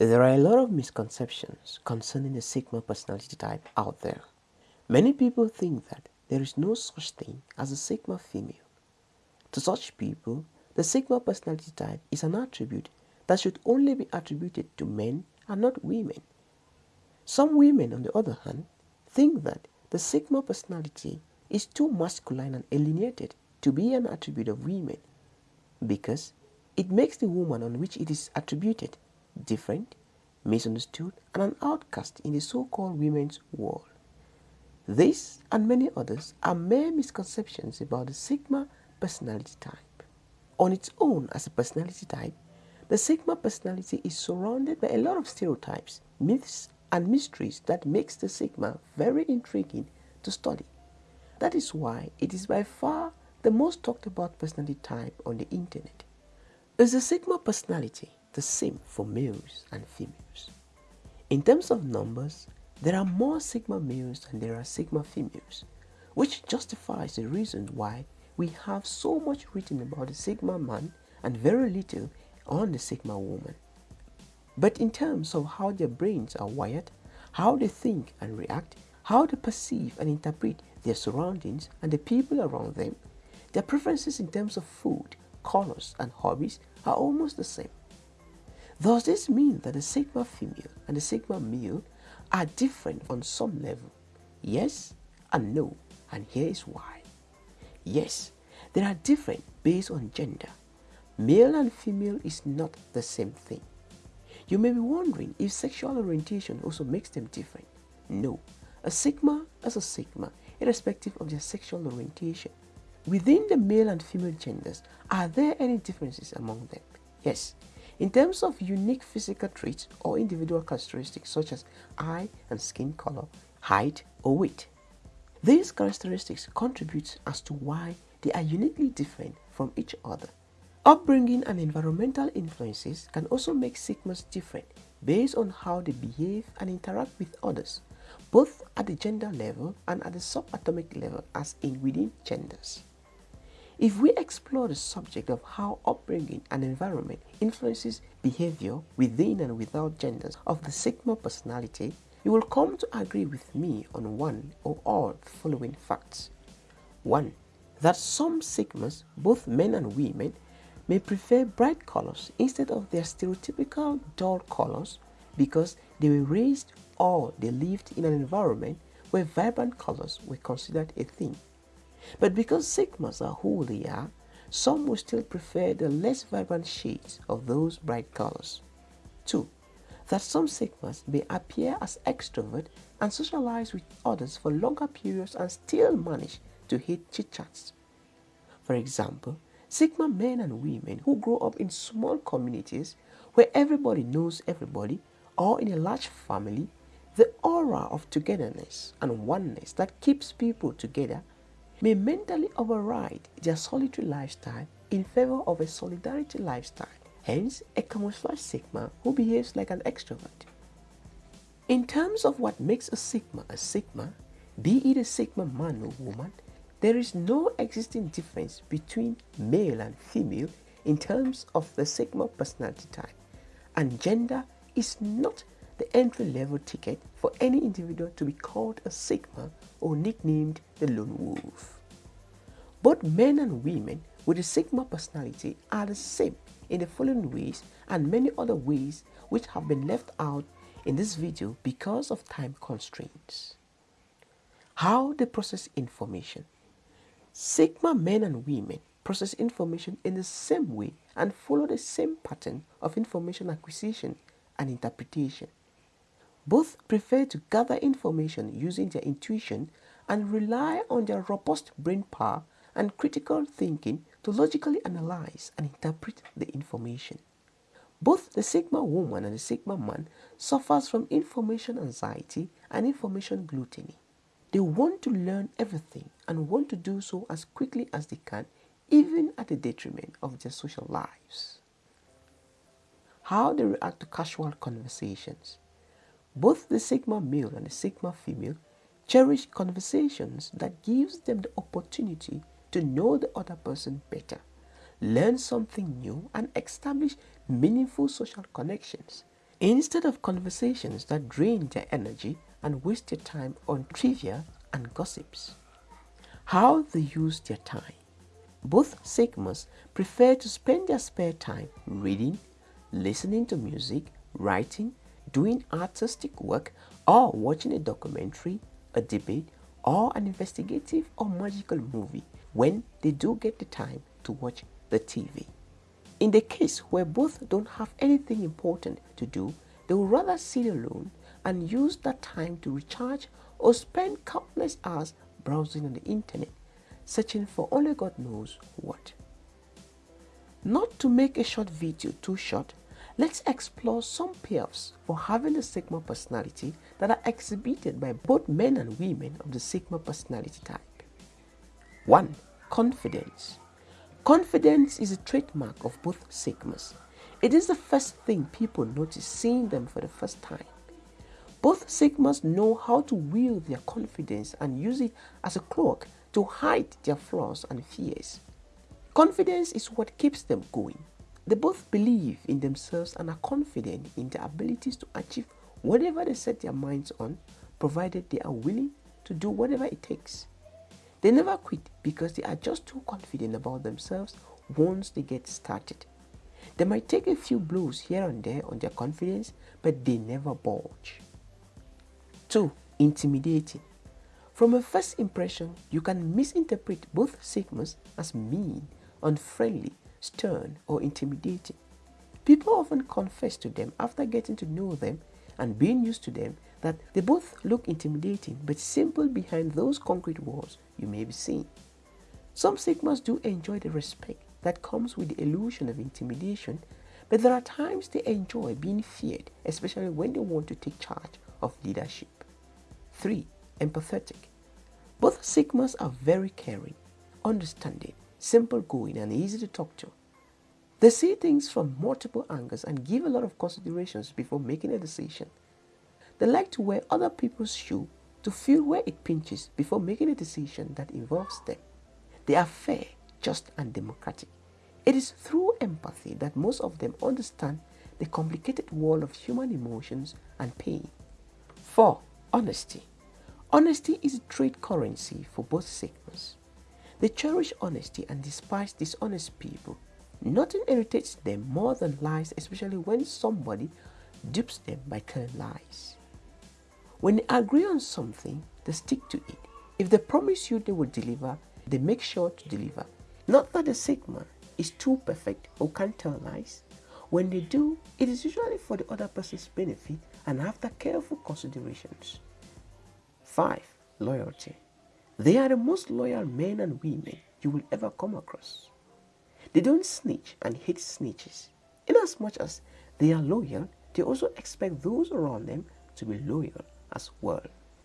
There are a lot of misconceptions concerning the Sigma personality type out there. Many people think that there is no such thing as a Sigma female. To such people, the Sigma personality type is an attribute that should only be attributed to men and not women. Some women, on the other hand, think that the Sigma personality is too masculine and alienated to be an attribute of women because it makes the woman on which it is attributed different, misunderstood, and an outcast in the so-called women's world. This and many others are mere misconceptions about the Sigma personality type. On its own as a personality type, the Sigma personality is surrounded by a lot of stereotypes, myths, and mysteries that makes the Sigma very intriguing to study. That is why it is by far the most talked about personality type on the internet. Is the Sigma personality the same for males and females. In terms of numbers, there are more Sigma males than there are Sigma females, which justifies the reason why we have so much written about the Sigma man and very little on the Sigma woman. But in terms of how their brains are wired, how they think and react, how they perceive and interpret their surroundings and the people around them, their preferences in terms of food, colors, and hobbies are almost the same. Does this mean that the Sigma female and the Sigma male are different on some level? Yes and no, and here is why. Yes, they are different based on gender. Male and female is not the same thing. You may be wondering if sexual orientation also makes them different. No, a Sigma is a Sigma, irrespective of their sexual orientation. Within the male and female genders, are there any differences among them? Yes, in terms of unique physical traits or individual characteristics such as eye and skin color, height, or weight. These characteristics contribute as to why they are uniquely different from each other. Upbringing and environmental influences can also make sigmas different based on how they behave and interact with others, both at the gender level and at the subatomic level as in within genders. If we explore the subject of how upbringing and environment influences behavior within and without genders of the Sigma personality, you will come to agree with me on one or all the following facts. 1. That some Sigmas, both men and women, may prefer bright colors instead of their stereotypical dull colors because they were raised or they lived in an environment where vibrant colors were considered a thing. But because Sigmas are who they are, some will still prefer the less vibrant shades of those bright colors. 2. That some Sigmas may appear as extrovert and socialize with others for longer periods and still manage to hit chit-chats. For example, Sigma men and women who grow up in small communities where everybody knows everybody or in a large family, the aura of togetherness and oneness that keeps people together may mentally override their solitary lifestyle in favor of a solidarity lifestyle, hence a camouflage sigma who behaves like an extrovert. In terms of what makes a sigma a sigma, be it a sigma man or woman, there is no existing difference between male and female in terms of the sigma personality type, and gender is not the entry level ticket for any individual to be called a Sigma or nicknamed the Lone Wolf. Both men and women with a Sigma personality are the same in the following ways and many other ways which have been left out in this video because of time constraints. How they process information. Sigma men and women process information in the same way and follow the same pattern of information acquisition and interpretation. Both prefer to gather information using their intuition and rely on their robust brain power and critical thinking to logically analyze and interpret the information. Both the Sigma woman and the Sigma man suffers from information anxiety and information gluttony. They want to learn everything and want to do so as quickly as they can, even at the detriment of their social lives. How they react to casual conversations. Both the Sigma male and the Sigma female cherish conversations that gives them the opportunity to know the other person better, learn something new, and establish meaningful social connections. instead of conversations that drain their energy and waste their time on trivia and gossips. How they use their time. Both Sigmas prefer to spend their spare time reading, listening to music, writing, doing artistic work, or watching a documentary, a debate, or an investigative or magical movie when they do get the time to watch the TV. In the case where both don't have anything important to do, they will rather sit alone and use that time to recharge or spend countless hours browsing on the internet, searching for only God knows what. Not to make a short video too short, let's explore some payoffs for having a Sigma personality that are exhibited by both men and women of the Sigma personality type. 1. Confidence. Confidence is a trademark of both Sigmas. It is the first thing people notice seeing them for the first time. Both Sigmas know how to wield their confidence and use it as a cloak to hide their flaws and fears. Confidence is what keeps them going. They both believe in themselves and are confident in their abilities to achieve whatever they set their minds on, provided they are willing to do whatever it takes. They never quit because they are just too confident about themselves once they get started. They might take a few blows here and there on their confidence, but they never budge. 2. Intimidating. From a first impression, you can misinterpret both Sigmas as mean, unfriendly, stern, or intimidating. People often confess to them after getting to know them and being used to them that they both look intimidating but simple behind those concrete walls you may be seeing. Some Sigmas do enjoy the respect that comes with the illusion of intimidation, but there are times they enjoy being feared, especially when they want to take charge of leadership. 3. Empathetic. Both Sigmas are very caring, understanding, simple going, and easy to talk to. They see things from multiple angles and give a lot of considerations before making a decision. They like to wear other people's shoe to feel where it pinches before making a decision that involves them. They are fair, just, and democratic. It is through empathy that most of them understand the complicated world of human emotions and pain. 4. Honesty. Honesty is a trade currency for both Sigmas. They cherish honesty and despise dishonest people. Nothing irritates them more than lies, especially when somebody dupes them by telling lies. When they agree on something, they stick to it. If they promise you they will deliver, they make sure to deliver. Not that the Sigma is too perfect or can't tell lies. When they do, it is usually for the other person's benefit and after careful considerations. 5. Loyalty. They are the most loyal men and women you will ever come across. They don't snitch and hate snitches. Inasmuch as they are loyal, they also expect those around them to be loyal as well.